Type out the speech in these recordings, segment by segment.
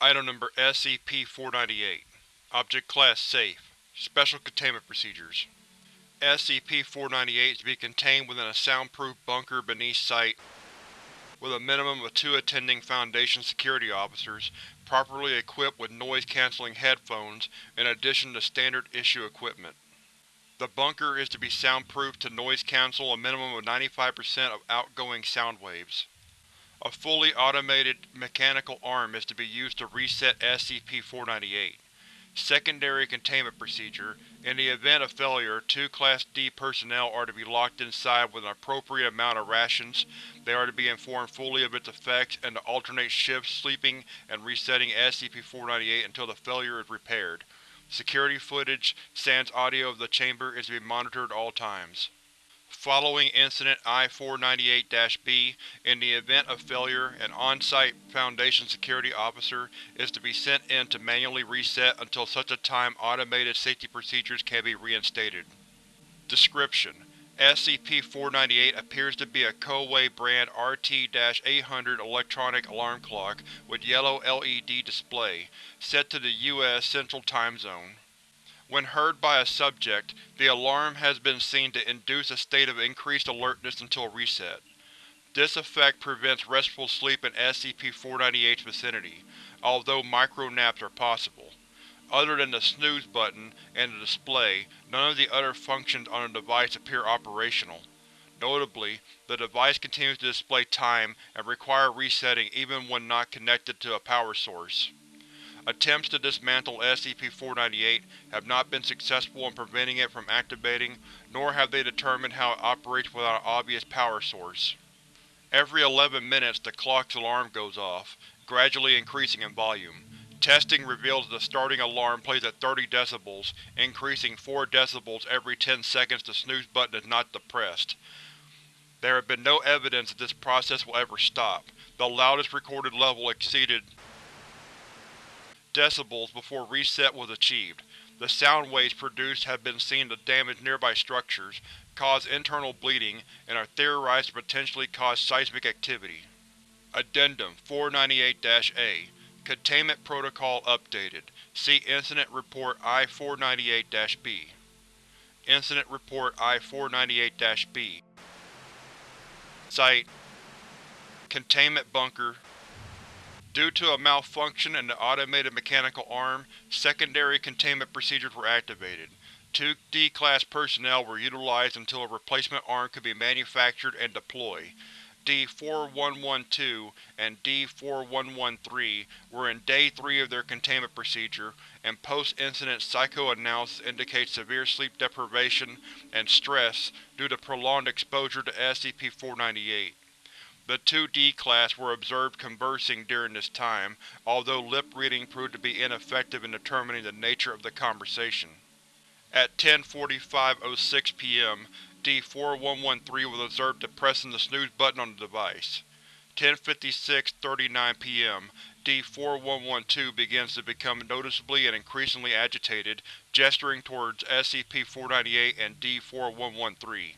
Item Number SCP-498 Object Class Safe Special Containment Procedures SCP-498 is to be contained within a soundproof bunker beneath Site with a minimum of two attending Foundation security officers, properly equipped with noise-canceling headphones in addition to standard-issue equipment. The bunker is to be soundproof to noise-cancel a minimum of 95% of outgoing sound waves. A fully automated mechanical arm is to be used to reset SCP-498. Secondary Containment Procedure In the event of failure, two Class D personnel are to be locked inside with an appropriate amount of rations, they are to be informed fully of its effects, and to alternate shifts sleeping and resetting SCP-498 until the failure is repaired. Security footage, sans audio of the chamber, is to be monitored at all times. Following Incident I-498-B, in the event of failure, an on-site Foundation security officer is to be sent in to manually reset until such a time automated safety procedures can be reinstated. Description: SCP-498 appears to be a Koei brand RT-800 electronic alarm clock with yellow LED display, set to the U.S. Central Time Zone. When heard by a subject, the alarm has been seen to induce a state of increased alertness until reset. This effect prevents restful sleep in SCP-498's vicinity, although micro-naps are possible. Other than the snooze button and the display, none of the other functions on the device appear operational. Notably, the device continues to display time and require resetting even when not connected to a power source. Attempts to dismantle SCP-498 have not been successful in preventing it from activating, nor have they determined how it operates without an obvious power source. Every 11 minutes the clock's alarm goes off, gradually increasing in volume. Testing reveals the starting alarm plays at 30 decibels, increasing 4 decibels every 10 seconds the snooze button is not depressed. There have been no evidence that this process will ever stop. The loudest recorded level exceeded decibels before reset was achieved. The sound waves produced have been seen to damage nearby structures, cause internal bleeding, and are theorized to potentially cause seismic activity. Addendum 498-A Containment Protocol updated. See Incident Report I-498-B. Incident Report I-498-B Site Containment Bunker Due to a malfunction in the automated mechanical arm, secondary containment procedures were activated. Two D-Class personnel were utilized until a replacement arm could be manufactured and deploy. D-4112 and D-4113 were in Day 3 of their containment procedure, and post-incident psychoanalysis indicates severe sleep deprivation and stress due to prolonged exposure to SCP-498. The two D-Class were observed conversing during this time, although lip-reading proved to be ineffective in determining the nature of the conversation. At 10.45.06 p.m., D-4113 was observed depressing the snooze button on the device. 10.56.39 p.m., D-4112 begins to become noticeably and increasingly agitated, gesturing towards SCP-498 and D-4113.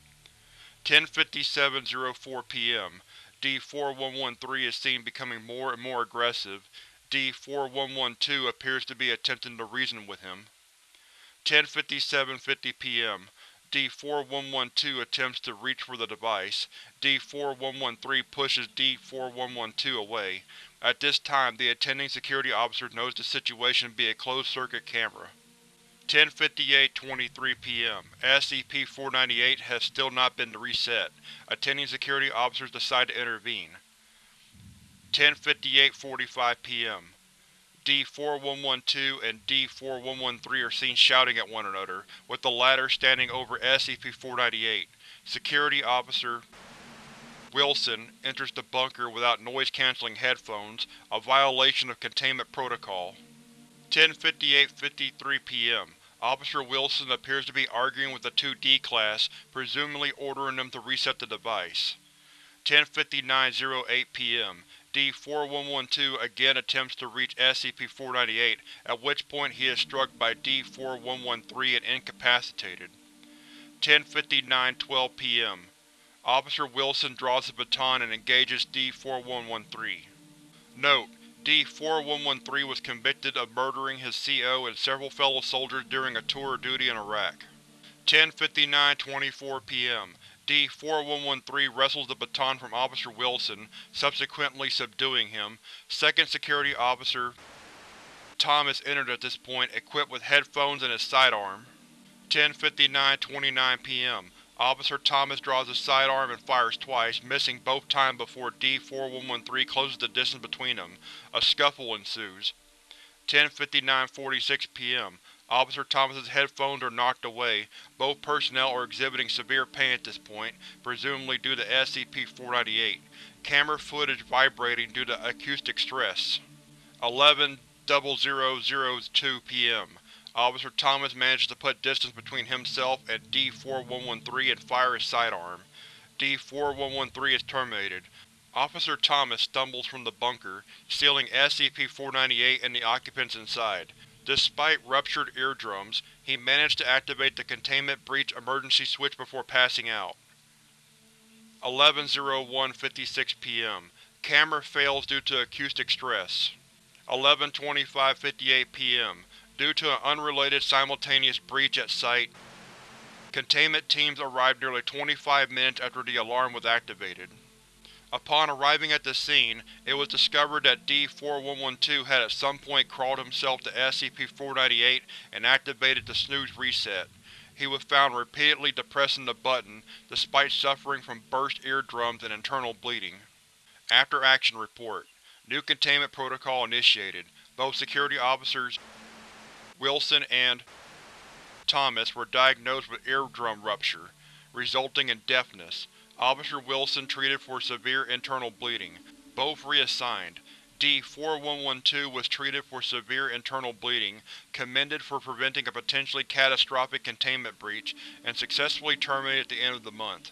10.57.04 p.m., D-4113 is seen becoming more and more aggressive. D-4112 appears to be attempting to reason with him. 10.57.50 p.m. D-4112 attempts to reach for the device. D-4113 pushes D-4112 away. At this time, the attending security officer knows the situation to be a closed-circuit camera. 10:58:23 p.m. SCP-498 has still not been reset. Attending security officers decide to intervene. 10:58:45 p.m. D-4112 and D-4113 are seen shouting at one another, with the latter standing over SCP-498. Security Officer Wilson enters the bunker without noise-canceling headphones, a violation of containment protocol. 10:58:53 p.m. Officer Wilson appears to be arguing with the two D-Class, presumably ordering them to reset the device. 10:59:08 p.m. D-4112 again attempts to reach SCP-498, at which point he is struck by D-4113 and incapacitated. 10:59:12 p.m. Officer Wilson draws a baton and engages D-4113. Note: D-4113 was convicted of murdering his CO and several fellow soldiers during a tour of duty in Iraq. 10:59:24 p.m. D-4113 wrestles the baton from Officer Wilson, subsequently subduing him. Second Security Officer Thomas entered at this point, equipped with headphones and his sidearm. 10:59:29 p.m. Officer Thomas draws his sidearm and fires twice, missing both times before D-4113 closes the distance between them. A scuffle ensues. 10:59:46 p.m. Officer Thomas's headphones are knocked away. Both personnel are exhibiting severe pain at this point, presumably due to SCP-498. Camera footage vibrating due to acoustic stress. 11:0002 p.m. Officer Thomas manages to put distance between himself and D-4113 and fire his sidearm. D-4113 is terminated. Officer Thomas stumbles from the bunker, sealing SCP-498 and the occupants inside. Despite ruptured eardrums, he managed to activate the Containment Breach emergency switch before passing out. 11:01:56 p.m. Camera fails due to acoustic stress. 11:25:58 p.m. Due to an unrelated simultaneous breach at site, containment teams arrived nearly 25 minutes after the alarm was activated. Upon arriving at the scene, it was discovered that D-4112 had at some point crawled himself to SCP-498 and activated the snooze reset. He was found repeatedly depressing the button, despite suffering from burst eardrums and internal bleeding. After Action Report New containment protocol initiated. Both security officers Wilson and Thomas were diagnosed with eardrum rupture, resulting in deafness. Officer Wilson treated for severe internal bleeding. Both reassigned. D-4112 was treated for severe internal bleeding, commended for preventing a potentially catastrophic containment breach, and successfully terminated at the end of the month.